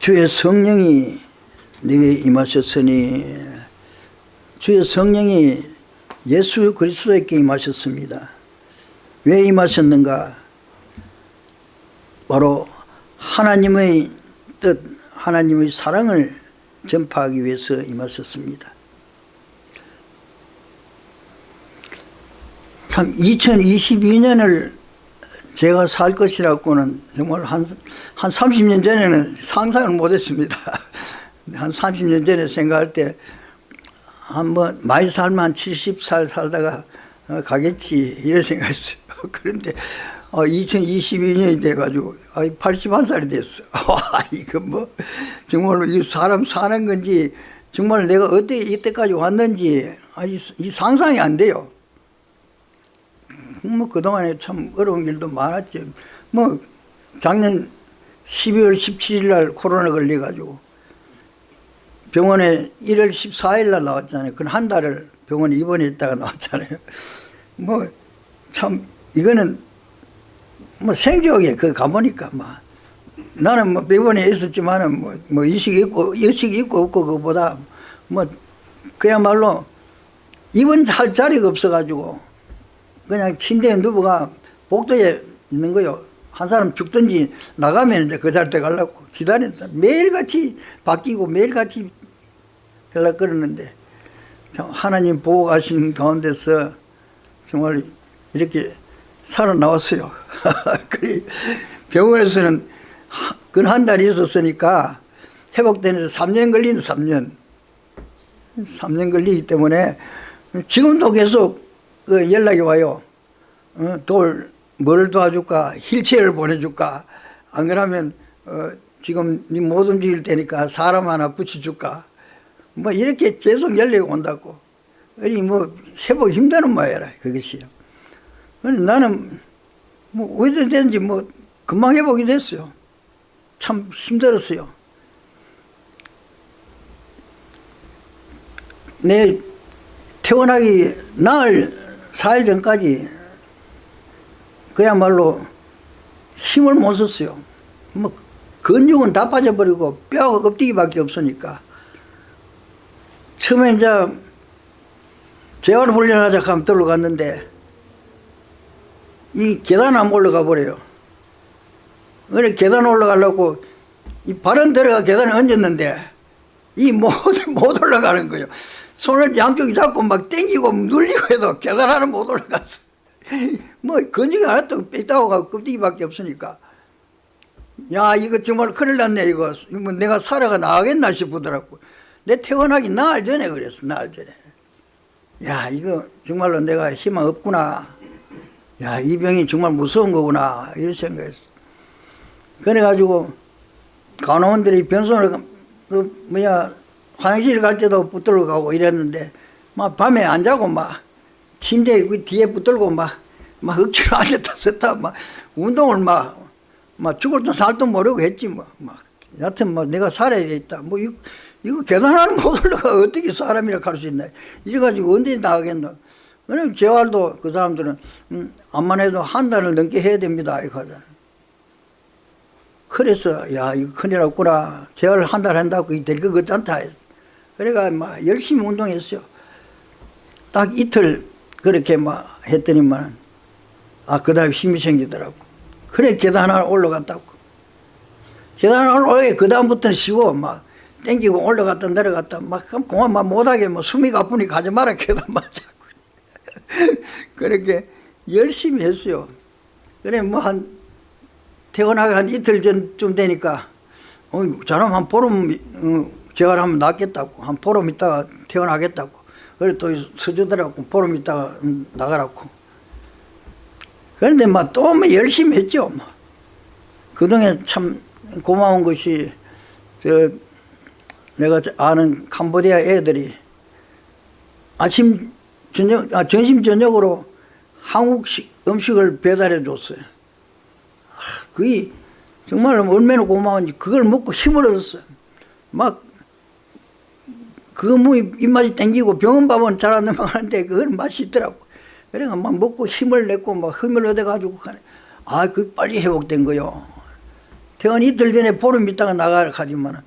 주의 성령이 네게 임하셨으니 주의 성령이 예수 그리스도에게 임하셨습니다. 왜 임하셨는가? 바로 하나님의 뜻, 하나님의 사랑을 전파하기 위해서 임하셨습니다. 참 2022년을 제가 살 것이라고는 정말 한, 한 30년 전에는 상상을 못했습니다. 한 30년 전에 생각할 때 한번 많이 살면 한 70살 살다가 어, 가겠지 이런 생각했어요. 그런데 어, 2022년이 돼가지고 81살이 됐어. 이거 뭐 정말로 이 사람 사는 건지 정말 내가 어떻게 이때까지 왔는지 이 상상이 안 돼요. 뭐 그동안에 참 어려운 길도 많았죠. 뭐 작년 12월 17일 날 코로나 걸려가지고 병원에 1월 14일 날 나왔잖아요. 그건 한 달을 병원에 입원해 있다가 나왔잖아요. 뭐 참 이거는 뭐 생존에 그 가보니까 막 나는 뭐 병원에 있었지만은 뭐, 뭐 의식이 있고 의식이 있고 없고 그보다 뭐 그야말로 입원할 자리가 없어가지고 그냥 침대에 누워가 복도에 있는 거요. 한 사람 죽든지 나가면 이제 그 자리에 가려고 기다린다. 매일같이 바뀌고 매일같이 연락 그러는데 참 하나님 보고 가신 가운데서 정말 이렇게 살아나왔어요. 그래 병원에서는 근 한 달이 있었으니까 회복되는 3년 걸린 3년. 3년 걸리기 때문에 지금도 계속 그 연락이 와요. 어, 돌, 뭘 도와줄까? 힐체어를 보내줄까? 안 그러면 어, 지금 못 움직일 테니까 사람 하나 붙여줄까? 뭐 이렇게 계속 연락이 온다고. 아니 뭐 회복 힘드는 모양이라 그것이요. 나는 뭐 어디서 된지 뭐 금방 회복이 됐어요. 참 힘들었어요. 내 태어나기 나흘 4일 전까지 그야말로 힘을 못 썼어요. 뭐 근육은 다 빠져버리고 뼈가 껍데기밖에 없으니까 처음에 이제 재활 훈련하자 하면 들어갔는데 이 계단 안 올라가 버려요. 그래 계단 올라가려고 이 발은 들어가 계단에 얹었는데 이 못 못 올라가는 거예요. 손을 양쪽이 잡고 막 땡기고 눌리고 해도 계단 하나 못 올라갔어. 뭐 근육이 하나도 뺐다고 껍데기밖에 없으니까. 야 이거 정말 큰일 났네 이거. 뭐 내가 살아가 나가겠나 싶더라고. 내 태어나기 나흘 전에 그랬어 나흘 전에. 야 이거 정말로 내가 희망 없구나. 야 이 병이 정말 무서운 거구나. 이런 생각했어. 그래가지고 간호원들이 변손을 그 뭐야 화장실 갈 때도 붙들고 가고 이랬는데 막 밤에 안 자고 막 침대 그 뒤에 붙들고 막, 막 억지로 앉았다 섰다 막 운동을 막, 막 죽을 듯 살도 모르고 했지 뭐. 막. 여하튼 뭐 내가 살아야 되겠다. 뭐 이거, 이거 못 올라가 어떻게 사람이라 할수 있나. 이래가지고 언제 나가겠노. 그럼 재활도 그 사람들은 음, 암만 해도 한 달을 넘게 해야 됩니다. 이거 하잖아. 그래서 야 이거 큰일 났구나. 재활 한 달 한다고 될 것 같지 않다. 그래가 막 열심히 운동했어요. 딱 이틀 그렇게 막 했더니만 아 그다음에 힘이 생기더라고. 그래 계단 하나 올라갔다고. 계단 하나 올라가게 그 다음부터는 쉬워 막 땡기고 올라갔다 내려갔다 막 그만 막 못하게 뭐 숨이 가쁘니 가지 마라 계단 맞자고. 그렇게 열심히 했어요. 그래 뭐한 태어나기 한 이틀 전쯤 되니까 어, 저놈 한 보름 어, 재활하면 낫겠다고 한 보름 있다가 태어나겠다고. 그래 또 서주더라고 보름 있다가 나가라고. 그런데 막또 뭐 열심히 했죠 뭐. 그동안 참 고마운 것이 저 내가 아는 캄보디아 애들이 아침 저녁 아 점심 저녁으로 한국식 음식을 배달해 줬어요. 아, 그게 정말 얼마나 고마운지 그걸 먹고 힘을 얻었어요. 막 뭐 입맛이 땡기고 병원 밥은 잘 안 넘어가는데 그건 맛이 있더라고. 그래가 막 먹고 힘을 냈고 막 힘을 얻어가지고 가네. 아, 그 빨리 회복된 거요. 퇴원 이틀 전에 보름 있다가 나가라 하지만은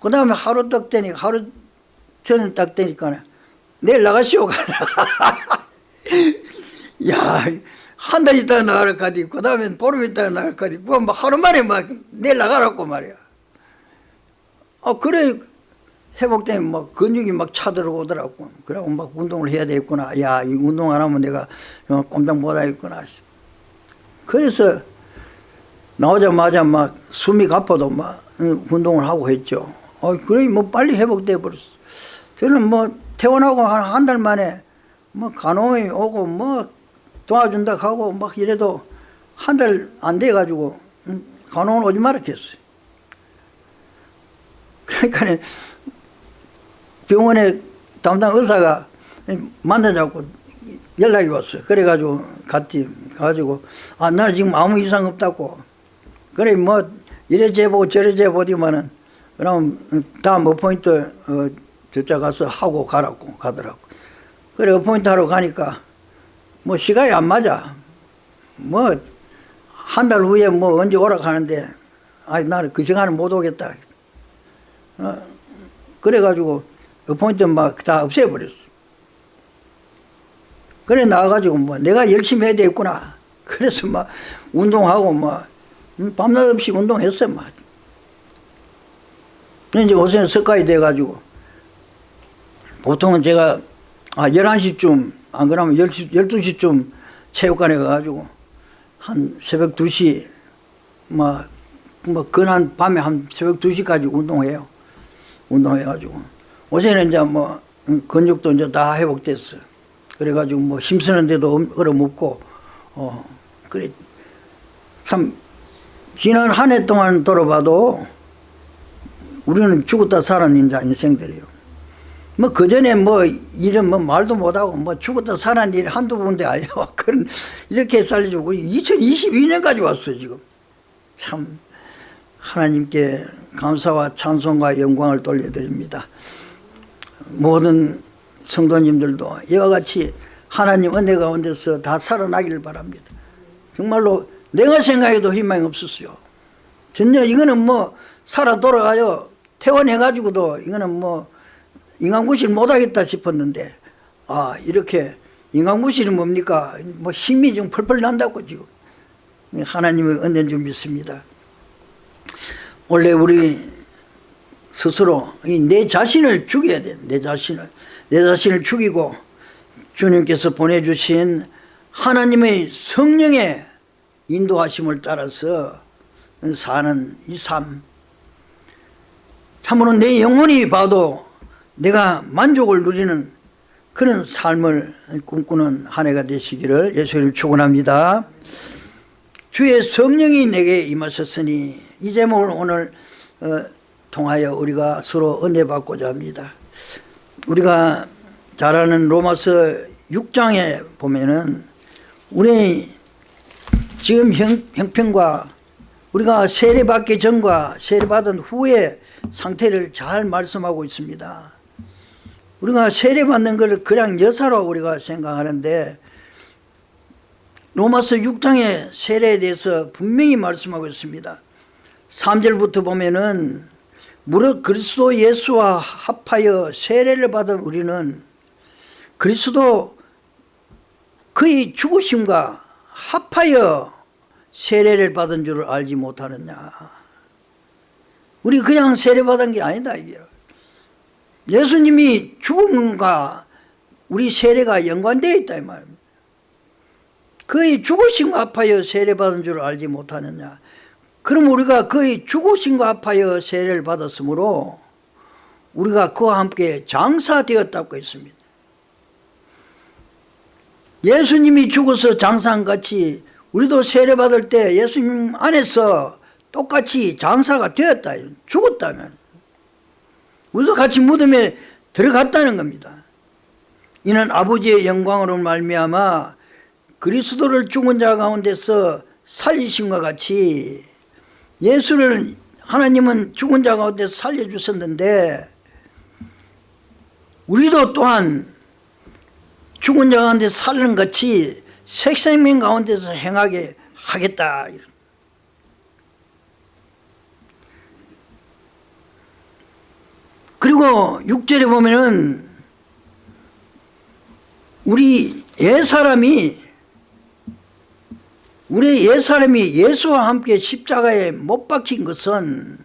그 다음에 하루 딱 되니까 하루 전에 딱 되니까 내일 나가시오 가라 야 한 달 있다가 나가라 카디 그 다음에 보름 있다가 나가라 카디 그거 뭐 하루 만에 막 내일 나가라고 말이야 어 그래 회복되면 막 근육이 막 차들어 오더라고. 그러고 막 운동을 해야 되겠구나. 야 이 운동 안 하면 내가 어, 꼼짝 못 하겠구나. 그래서 나오자마자 막 숨이 가빠도 막 응, 운동을 하고 했죠. 어 그래 뭐 빨리 회복돼 버렸어. 저는 뭐 퇴원하고 한한달 만에 뭐 간호이 오고 뭐 도와준다 하고 막 이래도 한 달 안 돼 가지고 간호원 오지 말라 했어요. 그러니까 병원에 담당 의사가 만나자고 연락이 왔어요. 그래가지고 갔지. 가가지고 아 나는 지금 아무 이상 없다고. 그래 뭐 이래 재보고 저래 재보디만은 그럼 다음 어포인트 어, 저자 가서 하고 가라고 가더라고. 그래 어포인트 하러 가니까 뭐 시간이 안 맞아. 뭐 한 달 후에 뭐 언제 오라 하는데 아니 나는 그 시간에 못 오겠다. 어, 그래가지고 어포인트 막 다 없애버렸어. 그래 나와가지고 뭐 내가 열심히 해야 되겠구나. 그래서 막 운동하고 막 음, 밤낮 없이 운동했어 막. 이제 오전에 석가이 돼가지고 보통은 제가 아 11시쯤 안 그러면 10시, 12시쯤 체육관에 가가지고 한 새벽 2시 뭐, 뭐 근한 밤에 한 새벽 2시까지 운동해요. 운동해가지고 오전에 이제 뭐 음, 근육도 이제 다 회복됐어. 그래가지고 뭐 힘쓰는데도 얼어붙고 어 그래 참 지난 한 해 동안 돌아봐도 우리는 죽었다 살은 인자 인생들이요. 뭐 그전에 뭐 이런 뭐 말도 못하고 뭐 죽었다 살은 일 한두 번도 아니야. 그런 이렇게 살려주고 2022년까지 왔어 지금. 참 하나님께 감사와 찬송과 영광을 돌려드립니다. 모든 성도님들도 이와 같이 하나님 은혜 가운데서 다 살아나기를 바랍니다. 정말로 내가 생각해도 희망이 없었어요. 전혀 이거는 뭐 살아 돌아가요. 퇴원해가지고도 이거는 뭐 인간구실 못하겠다 싶었는데 아 이렇게 인간구실이 뭡니까? 뭐 힘이 좀 펄펄 난다고 지금 하나님의 은혜인 줄 믿습니다. 원래 우리 스스로 내 자신을 죽여야 돼. 내 자신을. 내 자신을 죽이고 주님께서 보내주신 하나님의 성령의 인도하심을 따라서 사는 이 삶. 참으로 내 영혼이 봐도 내가 만족을 누리는 그런 삶을 꿈꾸는 한 해가 되시기를 예수님 축원합니다. 주의 성령이 내게 임하셨으니 이 제목을 오늘 어, 통하여 우리가 서로 은혜 받고자 합니다. 우리가 잘 아는 로마서 6장에 보면은 우리 지금 형, 형편과 우리가 세례받기 전과 세례받은 후의 상태를 잘 말씀하고 있습니다. 우리가 세례받는 것을 그냥 여사로 우리가 생각하는데 로마서 6장의 세례에 대해서 분명히 말씀하고 있습니다. 3절부터 보면은 무릇 그리스도 예수와 합하여 세례를 받은 우리는 그리스도 그의 죽으심과 합하여 세례를 받은 줄을 알지 못하느냐. 우리 그냥 세례받은 게 아니다 이게. 예수님이 죽음과 우리 세례가 연관되어 있다 이 말입니다. 그의 죽으심과 합하여 세례받은 줄을 알지 못하느냐 그럼 우리가 그의 죽으심과 합하여 세례를 받았으므로 우리가 그와 함께 장사되었다고 했습니다. 예수님이 죽어서 장사한 같이 우리도 세례받을 때 예수님 안에서 똑같이 장사가 되었다. 죽었다면. 우리도 같이 무덤에 들어갔다는 겁니다. 이는 아버지의 영광으로 말미암아 그리스도를 죽은 자 가운데서 살리심과 같이 예수를 하나님은 죽은 자 가운데 살려주셨는데 우리도 또한 죽은 자 가운데 살는 같이 색생명 가운데서 행하게 하겠다. 그리고 6절에 보면은 우리 옛사람이 우리 옛사람이 예수와 함께 십자가에 못 박힌 것은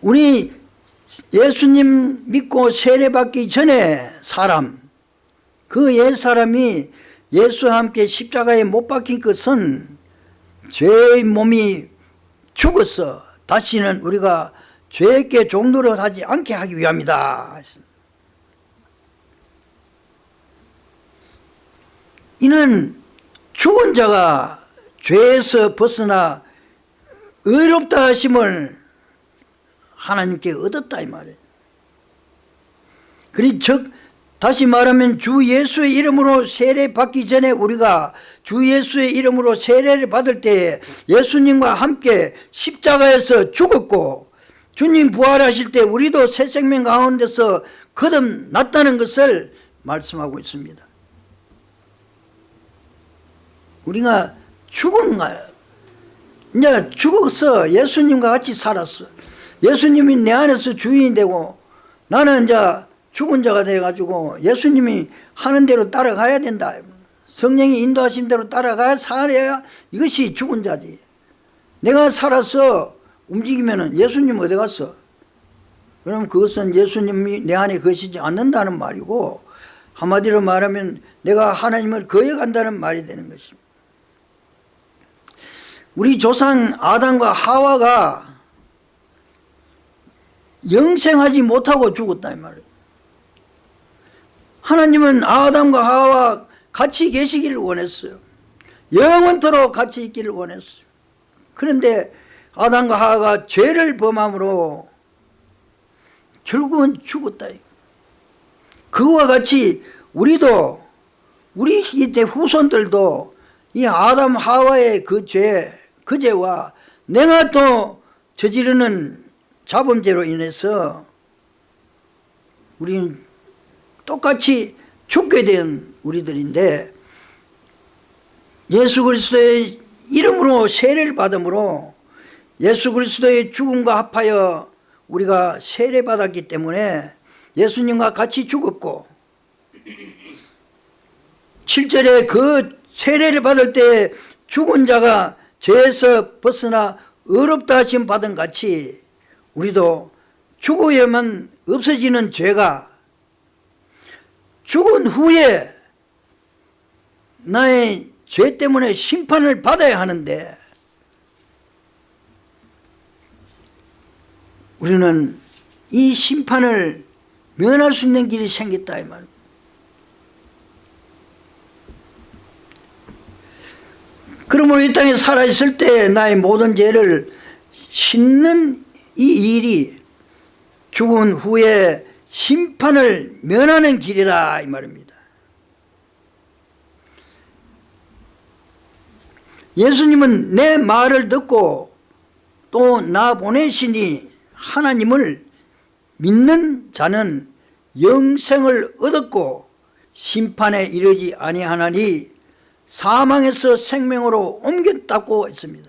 우리 예수님 믿고 세례받기 전에 사람 그 옛사람이 예수와 함께 십자가에 못 박힌 것은 죄의 몸이 죽어서 다시는 우리가 죄에게 종노릇 하지 않게 하기 위함이다. 이는 죽은 자가 죄에서 벗어나 의롭다 하심을 하나님께 얻었다 이 말이에요. 그리 즉 다시 말하면 주 예수의 이름으로 세례 받기 전에 우리가 주 예수의 이름으로 세례를 받을 때 예수님과 함께 십자가에서 죽었고 주님 부활하실 때 우리도 새 생명 가운데서 거듭났다는 것을 말씀하고 있습니다 우리가 죽은 거야. 이제 죽었어. 예수님과 같이 살았어. 예수님이 내 안에서 주인이 되고 나는 이제 죽은 자가 돼가지고 예수님이 하는 대로 따라가야 된다. 성령이 인도하신 대로 따라가야 살아야 이것이 죽은 자지. 내가 살아서 움직이면 예수님 어디 갔어? 그럼 그것은 예수님이 내 안에 거시지 않는다는 말이고 한마디로 말하면 내가 하나님을 거역한다는 말이 되는 것입니다. 우리 조상 아담과 하와가 영생하지 못하고 죽었다 이 말이에요. 하나님은 아담과 하와 같이 계시기를 원했어요. 영원토록 같이 있기를 원했어요. 그런데 아담과 하와가 죄를 범함으로 결국은 죽었다. 그와 같이 우리도 우리 후손들도 이 아담 하와의 그 죄 그 죄와 내가 또 저지르는 자범죄로 인해서 우리는 똑같이 죽게 된 우리들인데 예수 그리스도의 이름으로 세례를 받음으로 예수 그리스도의 죽음과 합하여 우리가 세례받았기 때문에 예수님과 같이 죽었고 7절에 그 세례를 받을 때 죽은 자가 죄에서 벗어나 어렵다 하심 받은 같이 우리도 죽어야만 없어지는 죄가 죽은 후에 나의 죄 때문에 심판을 받아야 하는데 우리는 이 심판을 면할 수 있는 길이 생겼다 이 말입니다. 그러므로 이 땅에 살아있을 때 나의 모든 죄를 씻는 이 일이 죽은 후에 심판을 면하는 길이다 이 말입니다. 예수님은 내 말을 듣고 또 나 보내시니 하나님을 믿는 자는 영생을 얻었고 심판에 이르지 아니하나니 사망에서 생명으로 옮겼다고 했습니다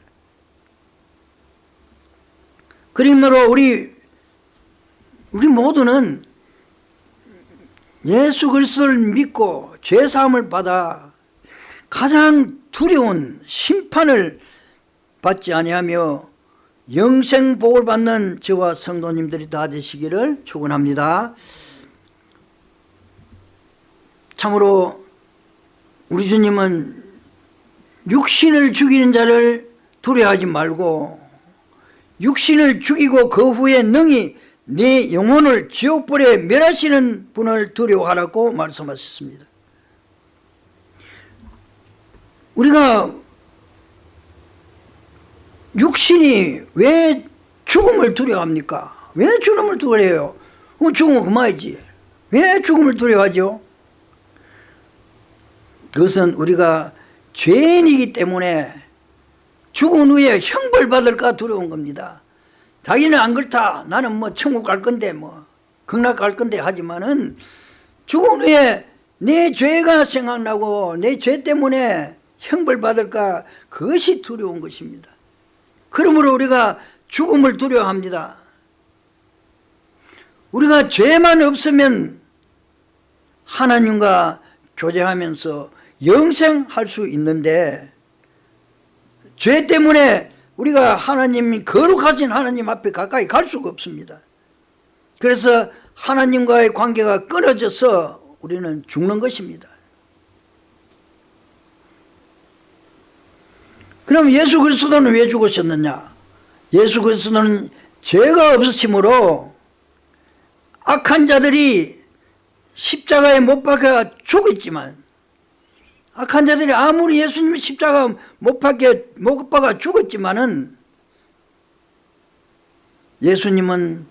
그러므로 우리 우리 모두는 예수 그리스도를 믿고 죄 사함을 받아 가장 두려운 심판을 받지 아니하며 영생 복을 받는 저와 성도님들이 다 되시기를 축원합니다. 참으로 우리 주님은 육신을 죽이는 자를 두려워하지 말고 육신을 죽이고 그 후에 능히 네 영혼을 지옥불에 멸하시는 분을 두려워하라고 말씀하셨습니다 우리가 육신이 왜 죽음을 두려워합니까? 왜 죽음을 두려워해요? 죽으면 그만이지 왜 죽음을 두려워하죠? 그것은 우리가 죄인이기 때문에 죽은 후에 형벌받을까 두려운 겁니다. 자기는 안 그렇다. 나는 뭐 천국 갈 건데 뭐 극락 갈 건데 하지만은 죽은 후에 내 죄가 생각나고 내 죄 때문에 형벌받을까 그것이 두려운 것입니다. 그러므로 우리가 죽음을 두려워합니다. 우리가 죄만 없으면 하나님과 교제하면서 영생할 수 있는데 죄 때문에 우리가 하나님 거룩하신 하나님 앞에 가까이 갈 수가 없습니다. 그래서 하나님과의 관계가 끊어져서 우리는 죽는 것입니다. 그럼 예수 그리스도는 왜 죽으셨느냐? 예수 그리스도는 죄가 없으심으로 악한 자들이 십자가에 못 박혀 죽었지만 악한 자들이 아무리 예수님이 십자가 못 박혀 못 박아 죽었지만은 예수님은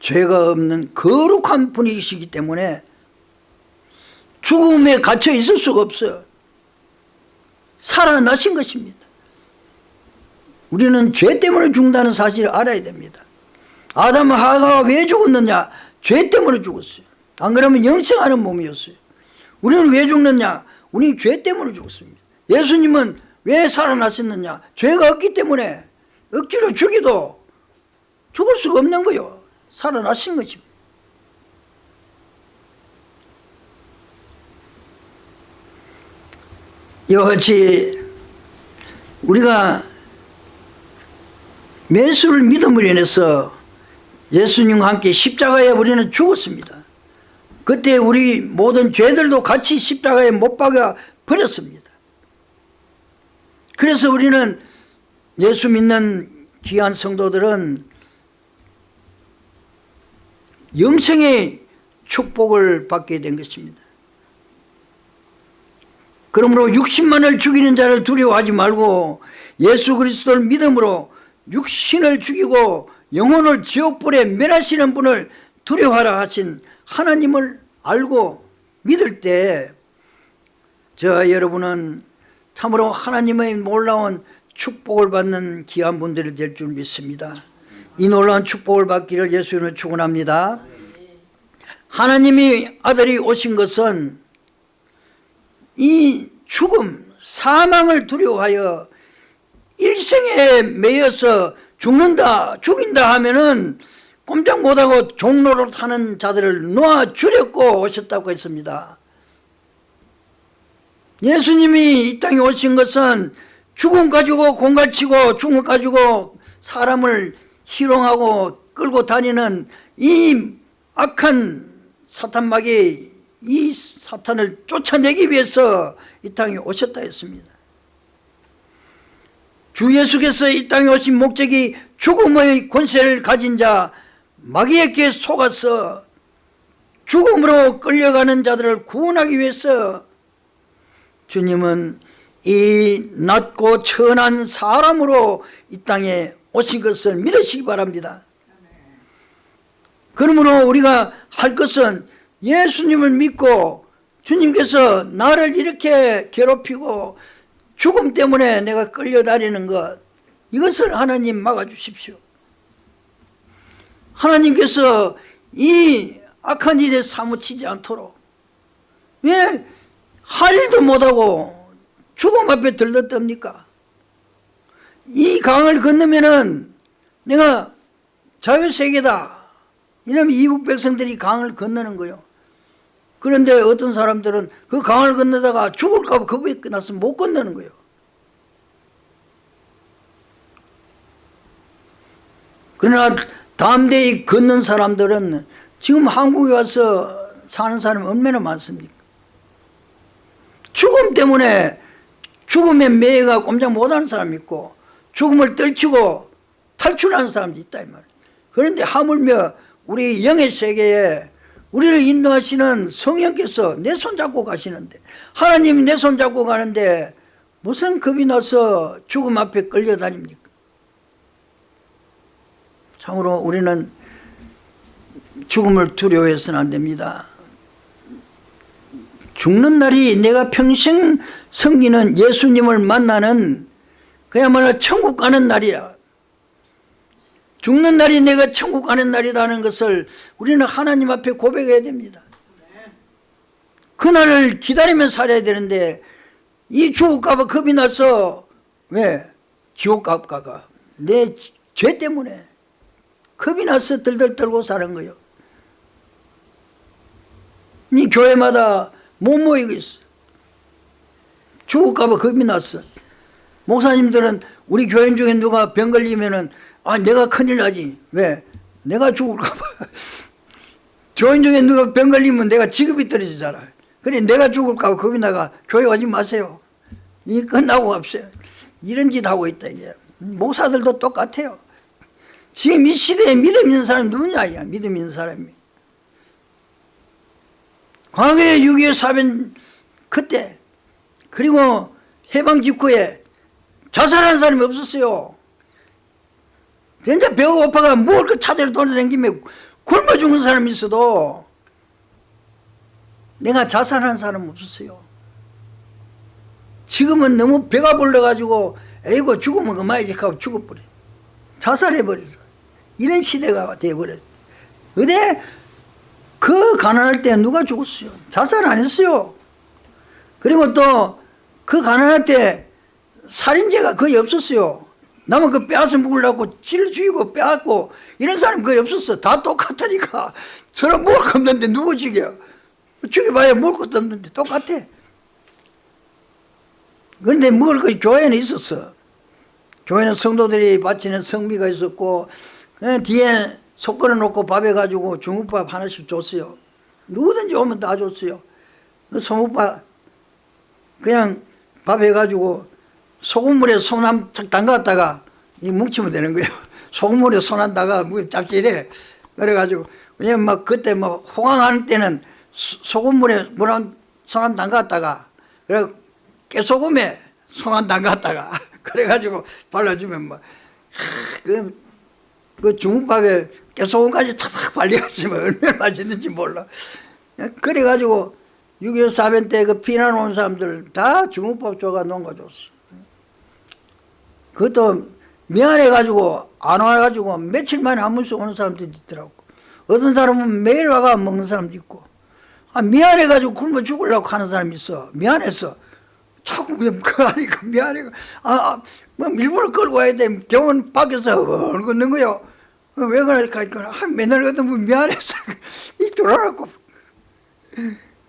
죄가 없는 거룩한 분이시기 때문에 죽음에 갇혀 있을 수가 없어요. 살아나신 것입니다. 우리는 죄 때문에 죽는다는 사실을 알아야 됩니다. 아담 하가가 왜 죽었느냐? 죄 때문에 죽었어요. 안 그러면 영생하는 몸이었어요. 우리는 왜 죽느냐? 우리는 죄 때문에 죽었습니다. 예수님은 왜 살아나셨느냐? 죄가 없기 때문에 억지로 죽이도 죽을 수가 없는 거요. 살아나신 것입니다. 같이 우리가 예수를 믿음으로 인해서 예수님과 함께 십자가에 우리는 죽었습니다. 그때 우리 모든 죄들도 같이 십자가에 못 박아 버렸습니다. 그래서 우리는 예수 믿는 귀한 성도들은 영생의 축복을 받게 된 것입니다. 그러므로 60만을 죽이는 자를 두려워하지 말고 예수 그리스도를 믿음으로 육신을 죽이고 영혼을 지옥불에 멸하시는 분을 두려워하라 하신 하나님을 알고 믿을 때 저 여러분은 참으로 하나님의 놀라운 축복을 받는 귀한 분들이 될 줄 믿습니다. 이 놀라운 축복을 받기를 예수님을 축원합니다. 하나님이 아들이 오신 것은 이 죽음, 사망을 두려워하여 일생에 매여서 죽는다, 죽인다 하면은 꼼짝 못하고 종로로 타는 자들을 놓아주려고 오셨다고 했습니다. 예수님이 이 땅에 오신 것은 죽음 가지고 공갈치고 죽음 가지고 사람을 희롱하고 끌고 다니는 이 악한 사탄막이 이 사탄을 쫓아내기 위해서 이 땅에 오셨다 했습니다. 주 예수께서 이 땅에 오신 목적이 죽음의 권세를 가진 자 마귀에게 속아서 죽음으로 끌려가는 자들을 구원하기 위해서 주님은 이 낮고 천한 사람으로 이 땅에 오신 것을 믿으시기 바랍니다. 그러므로 우리가 할 것은 예수님을 믿고 주님께서 나를 이렇게 괴롭히고 죽음 때문에 내가 끌려다니는 것 이것을 하나님 막아주십시오. 하나님께서 이 악한 일에 사무치지 않도록 왜 할 일도 못하고 죽음 앞에 들렀답니까? 이 강을 건너면은 내가 자유세계다 이러면 이북 백성들이 강을 건너는 거요. 그런데 어떤 사람들은 그 강을 건너다가 죽을까 봐 겁이 나서 못 건너는 거예요. 그러나 담대히 걷는 사람들은 지금 한국에 와서 사는 사람이 얼마나 많습니까? 죽음 때문에 죽음의 매가 꼼짝 못하는 사람이 있고 죽음을 떨치고 탈출하는 사람도 있다 이 말이에요. 그런데 하물며 우리 영의 세계에 우리를 인도하시는 성령께서 내 손 잡고 가시는데 하나님이 내 손 잡고 가는데 무슨 겁이 나서 죽음 앞에 끌려다닙니까? 참으로 우리는 죽음을 두려워해서는 안 됩니다. 죽는 날이 내가 평생 섬기는 예수님을 만나는 그야말로 천국 가는 날이라. 죽는 날이 내가 천국 가는 날이라는 것을 우리는 하나님 앞에 고백해야 됩니다. 그날을 기다리며 살아야 되는데 이 죽을까봐 겁이 나서 왜? 지옥 갈까가 내죄 때문에 겁이 나서 들들 떨고 사는 거예요. 교회마다 못 모이고 있어. 죽을까봐 겁이 났어. 목사님들은 우리 교인 중에 누가 병 걸리면은 아 내가 큰일 나지. 왜? 내가 죽을까봐. 교인 중에 누가 병 걸리면 내가 직업이 떨어지잖아. 그래 내가 죽을까봐 겁이 나가 교회 오지 마세요. 이 끝나고 갑시다. 이런 짓 하고 있다 이게. 목사들도 똑같아요. 지금 이 시대에 믿음 있는 사람이 누구냐 이야 믿음 있는 사람이. 과거에 6.25 사변 그때 그리고 해방 직후에 자살한 사람이 없었어요. 진짜 배가 고파가 뭘 그 차대로 돌아다니며 굶어 죽는 사람이 있어도 내가 자살한 사람 없었어요. 지금은 너무 배가 불러가지고 에이고 죽으면 그만이지 하고 죽어버려. 자살해버렸어. 이런 시대가 돼버렸어. 근데 그 가난할 때 누가 죽었어요? 자살 안 했어요. 그리고 또 그 가난할 때 살인죄가 거의 없었어요. 남은 그 빼앗아 먹으려고 찔러 죽이고 빼앗고 이런 사람 거의 없었어. 다 똑같으니까. 서로 먹을 거 없는데 누구 죽여? 죽여봐야 먹을 것도 없는데 똑같아. 그런데 먹을 것이 교회는 있었어. 교회는 성도들이 바치는 성미가 있었고 뒤에 속 걸어놓고 밥 해 가지고 중국밥 하나씩 줬어요. 누구든지 오면 다 줬어요. 그 소국밥 그냥 밥 해가지고 소금물에 손한척 담갔다가 이 뭉치면 되는 거예요. 소금물에 손한 다가 뭐 짭짤해. 그래가지고 왜냐면 막 그때 뭐 호강하는 때는 소금물에 물한 손한 담갔다가 그래 깨소금에 손한 담갔다가 그래가지고 발라주면 뭐 그, 그 중국밥에 깨소금까지 탁 발려가지면 얼마나 맛있는지 몰라. 그래가지고 6.25 사변 때 그 피난 온 사람들 다 중국밥 줘가 농가 줬어. 그것도 미안해가지고 안 와가지고 며칠 만에 한 번씩 오는 사람들이 있더라고. 어떤 사람은 매일 와가 먹는 사람도 있고. 아, 미안해가지고 굶어 죽으려고 하는 사람이 있어. 미안해서. 자꾸 그냥 그 하니까 미안해. 아, 아, 뭐 일부러 끌고 와야 돼. 병원 밖에서 넣는 거요. 왜 그럴까? 아, 맨날 그래도 뭐 미안해서. 이 돌아가고.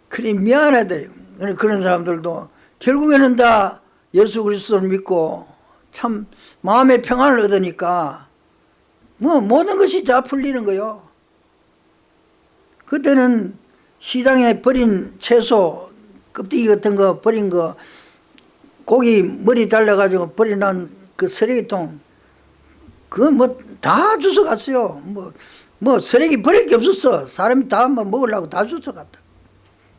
그래, 미안하다. 그런 사람들도 결국에는 다 예수 그리스도를 믿고 참 마음의 평안을 얻으니까 뭐 모든 것이 다 풀리는 거요. 그때는 시장에 버린 채소, 껍데기 같은 거 버린 거 고기 머리 잘라가지고 버려놓은 그 쓰레기통 그거 뭐 다 주워갔어요. 뭐, 뭐 쓰레기 버릴 게 없었어. 사람이 다뭐 먹으려고 다 주워갔다.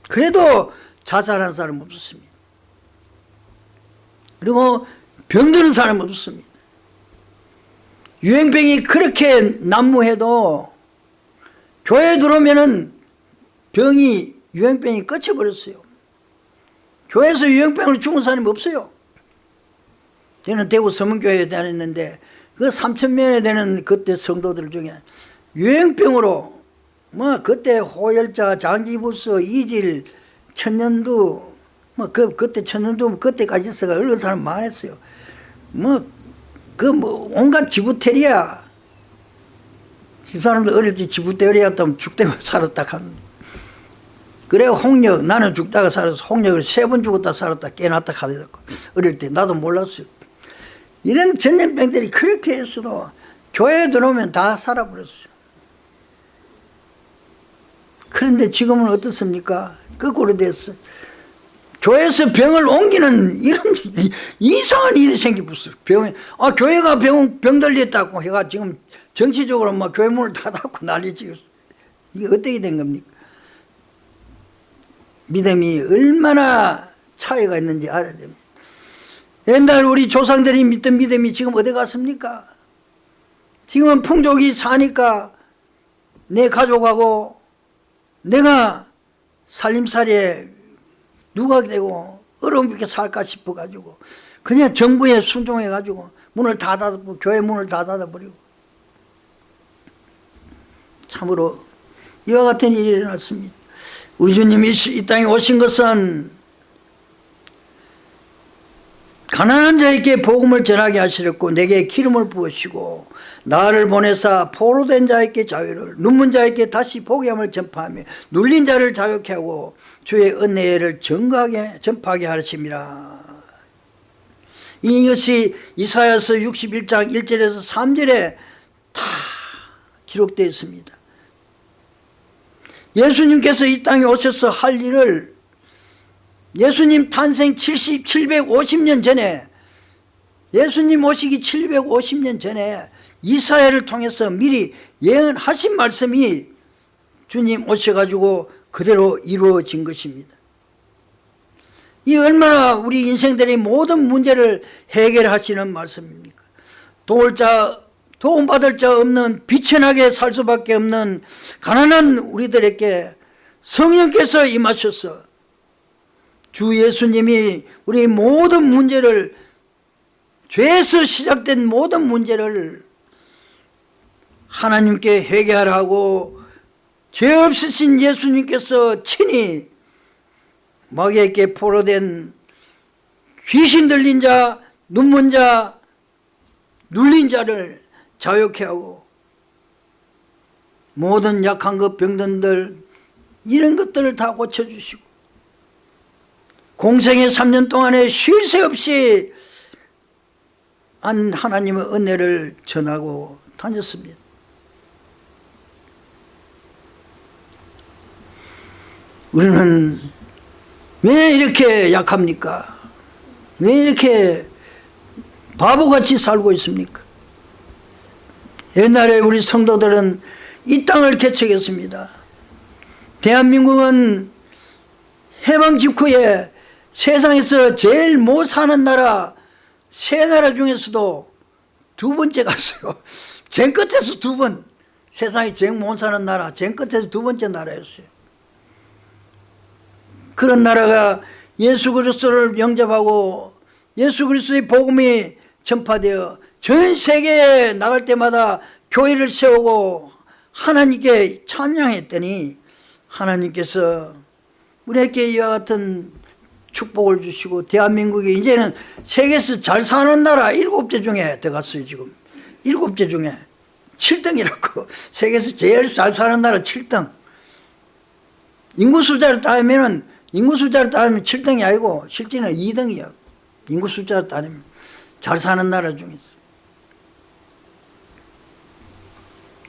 그래도 자살한 사람 없었습니다. 그리고 병드는 사람 없었습니다. 유행병이 그렇게 난무해도 교회에 들어오면은 병이 유행병이 끝쳐버렸어요. 교회에서 유행병으로 죽은 사람이 없어요. 저는 대구 서문교회에 다녔는데 그 3천 명에 되는 그때 성도들 중에 유행병으로 뭐 그때 호열자, 장기부스, 이질, 천년두 뭐 그 그때 천년두 그때까지 있어가 얼른 사람 많았어요. 뭐 그뭐 온갖 지부테리아 집사람들 어릴 때 지부테리아였다면 죽다가 살았다 하는 그래 홍역 나는 죽다가 살아서 홍역을 세 번 죽었다 살았다 깨놨다 하더라고 어릴 때 나도 몰랐어요. 이런 전염병들이 그렇게 했어도 교회에 들어오면 다 살아버렸어요. 그런데 지금은 어떻습니까? 거꾸로 됐어 교회에서 병을 옮기는 이런 이상한 일이 생기었어요. 병, 아, 교회가 병, 병 들렸다고 해가 지금 정치적으로 막 교회 문을 닫았고 난리지 이게 어떻게 된 겁니까 믿음이 얼마나 차이가 있는지 알아야 됩니다. 옛날 우리 조상들이 믿던 믿음이 지금 어디 갔습니까? 지금은 풍족이 사니까 내 가족하고 내가 살림살이에 누가 되고 어려움있게 살까 싶어가지고 그냥 정부에 순종해가지고 문을 다 닫아버리고 교회 문을 다 닫아버리고 참으로 이와 같은 일이 일어났습니다. 우리 주님이 이 땅에 오신 것은 가난한 자에게 복음을 전하게 하시렸고 내게 기름을 부으시고 나를 보내사 포로된 자에게 자유를 눈문 자에게 다시 복음을 전파하며 눌린 자를 자유케 하고 주의 은혜를 증거하게 전파하게 하심이라 이것이 이사야서 61장 1절에서 3절에 다 기록되어 있습니다 예수님께서 이 땅에 오셔서 할 일을 예수님 탄생 70, 750년 전에 예수님 오시기 750년 전에 이사야를 통해서 미리 예언하신 말씀이 주님 오셔가지고 그대로 이루어진 것입니다. 이 얼마나 우리 인생들의 모든 문제를 해결하시는 말씀입니까? 도울 자 도움받을 자 없는 비천하게 살 수밖에 없는 가난한 우리들에게 성령께서 임하셔서 주 예수님이 우리 모든 문제를 죄에서 시작된 모든 문제를 하나님께 회개하라고 죄 없으신 예수님께서 친히 마귀에게 포로된 귀신 들린 자, 눈먼 자, 눌린 자를 자유케 하고 모든 약한 것 병든들 이런 것들을 다 고쳐주시고 공생의 3년 동안에 쉴 새 없이 한 하나님의 은혜를 전하고 다녔습니다 우리는 왜 이렇게 약합니까? 왜 이렇게 바보같이 살고 있습니까? 옛날에 우리 성도들은 이 땅을 개척했습니다. 대한민국은 해방 직후에 세상에서 제일 못 사는 나라 세 나라 중에서도 두 번째 갔어요. 제 끝에서 두 번. 세상에 제일 못 사는 나라 제 끝에서 두 번째 나라였어요. 그런 나라가 예수 그리스도를 영접하고 예수 그리스도의 복음이 전파되어 전 세계에 나갈 때마다 교회를 세우고 하나님께 찬양했더니 하나님께서 우리에게 이와 같은 축복을 주시고 대한민국이 이제는 세계에서 잘 사는 나라 일곱째 중에 들어갔어요 지금. 일곱째 중에. 7등이라고. 세계에서 제일 잘 사는 나라 7등. 인구 숫자를 따지면 인구 숫자를 따지면 7등이 아니고 실제는 2등이야. 인구 숫자를 따지면 잘 사는 나라 중에서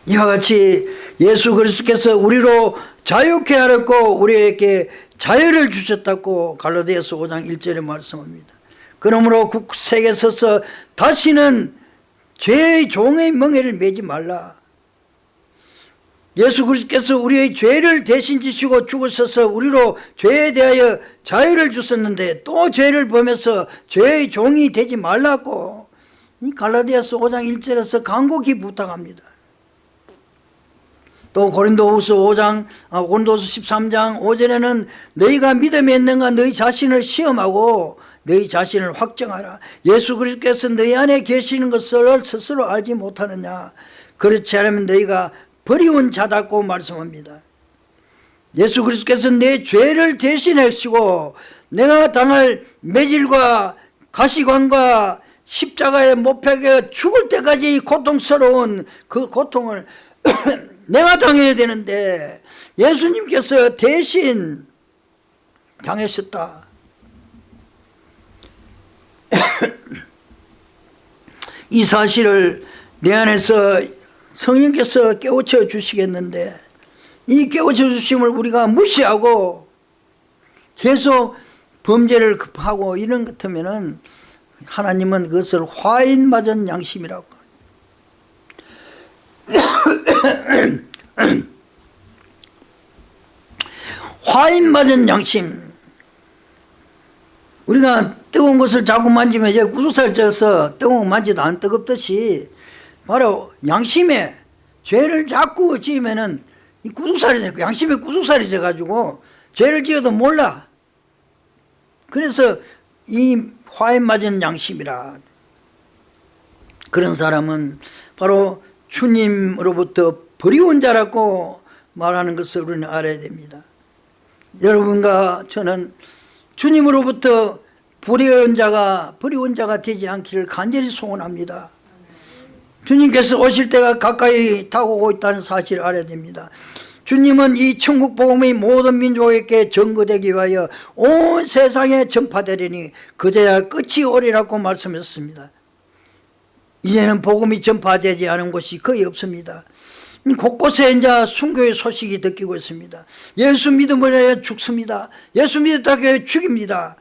이와 같이 예수 그리스도께서 우리로 자유케 하였고 우리에게 자유를 주셨다고 갈라디아서 5장 1절에 말씀합니다. 그러므로 국세에 서서 다시는 죄의 종의 멍에를 매지 말라. 예수 그리스도께서 우리의 죄를 대신 지시고 죽으셔서 우리로 죄에 대하여 자유를 주셨는데 또 죄를 범해서 죄의 종이 되지 말라고 갈라디아서 5장 1절에서 간곡히 부탁합니다. 또 고린도후서 5장 아, 고린도후서 13장 5절에는 너희가 믿음이 있는가 너희 자신을 시험하고 너희 자신을 확정하라. 예수 그리스도께서 너희 안에 계시는 것을 스스로 알지 못하느냐. 그렇지 않으면 너희가 버리운 자다고 말씀합니다. 예수 그리스도께서 내 죄를 대신하시고 내가 당할 매질과 가시관과 십자가에 못 박혀 죽을 때까지 고통스러운 그 고통을 내가 당해야 되는데 예수님께서 대신 당하셨다. 이 사실을 내 안에서 성령께서 깨우쳐 주시겠는데 이 깨우쳐 주심을 우리가 무시하고 계속 범죄를 급하고 이런 것 같으면 하나님은 그것을 화인 맞은 양심이라고 화인 맞은 양심. 우리가 뜨거운 것을 자꾸 만지면 이제 구두살 쪄서 뜨거운 거 만지도 안 뜨겁듯이 바로 양심에 죄를 자꾸 지으면은 이 구두살이 돼. 양심에 구두살이 져가지고 죄를 지어도 몰라. 그래서 이 화인 맞은 양심이라. 그런 사람은 바로 주님으로부터 버리운 자라고 말하는 것을 우리는 알아야 됩니다 여러분과 저는 주님으로부터 불의한 자가 불의한 자가 되지 않기를 간절히 소원합니다. 주님께서 오실 때가 가까이 다가오고 있다는 사실을 알아야 됩니다. 주님은 이 천국 복음이 모든 민족에게 전거되기 위하여 온 세상에 전파되리니 그제야 끝이 오리라고 말씀했습니다. 이제는 복음이 전파되지 않은 곳이 거의 없습니다. 곳곳에 이제 순교의 소식이 듣기고 있습니다. 예수 믿음으로 죽습니다. 예수 믿었다고 죽입니다.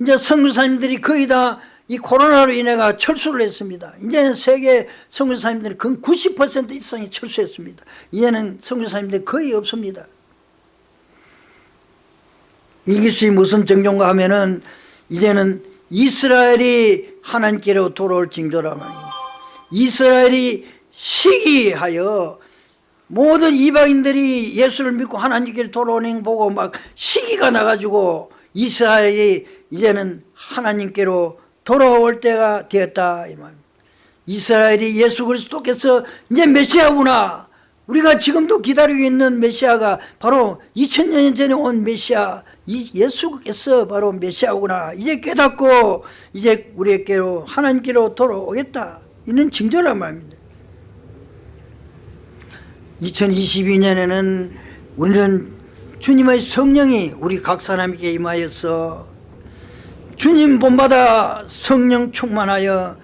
이제 선교사님들이 거의 다 이 코로나로 인해가 철수를 했습니다. 이제는 세계 선교사님들이 근 90% 이상이 철수했습니다. 이제는 선교사님들이 거의 없습니다. 이것이 무슨 정종가 하면은 이제는 이스라엘이 하나님께로 돌아올 징조라 말입니다. 이스라엘이 시기하여 모든 이방인들이 예수를 믿고 하나님께로 돌아오는 거 보고 막 시기가 나가지고 이스라엘이 이제는 하나님께로 돌아올 때가 되었다 이 말. 이스라엘이 예수 그리스도께서 이제 메시아구나. 우리가 지금도 기다리고 있는 메시아가 바로 2000년 전에 온 메시아 이 예수께서 바로 메시아구나. 이제 깨닫고 이제 우리에게로 하나님께로 돌아오겠다. 이는 징조란 말입니다. 2022년에는 우리는 주님의 성령이 우리 각 사람에게 임하여서 주님 본받아 성령 충만하여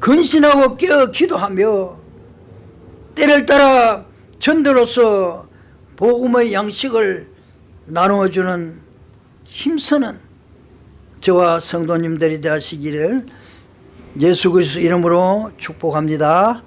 근신하고 깨어 기도하며 때를 따라 전도로서 복음의 양식을 나누어주는 힘쓰는 저와 성도님들이 되시기를 예수 그리스도 이름으로 축복합니다.